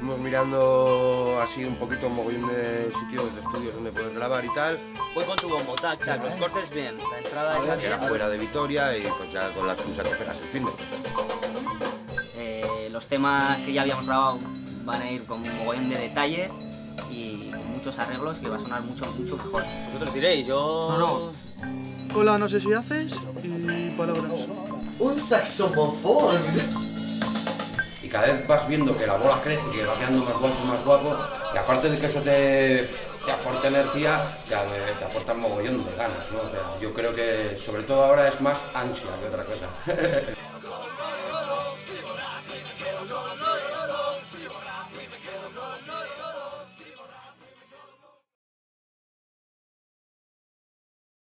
Estuvimos mirando así un poquito un mogollón de sitios de estudios donde poder grabar y tal. Voy con tu bombo, tac, tac, los cortes bien, la entrada es Que era fuera de Vitoria y pues ya con la excusa que pegas el fin de. Eh, los temas que ya habíamos grabado van a ir con un mogollón de detalles y con muchos arreglos que va a sonar mucho, mucho mejor. Vosotros diréis, yo... No, Hola, no sé si haces y palabras. Un saxofón cada vez vas viendo que la bola crece, que va quedando más guapo, más guapo, y aparte de que eso te, te aporta energía, te, te aporta un mogollón de ganas, ¿no? O sea, yo creo que sobre todo ahora es más ansia que otra cosa.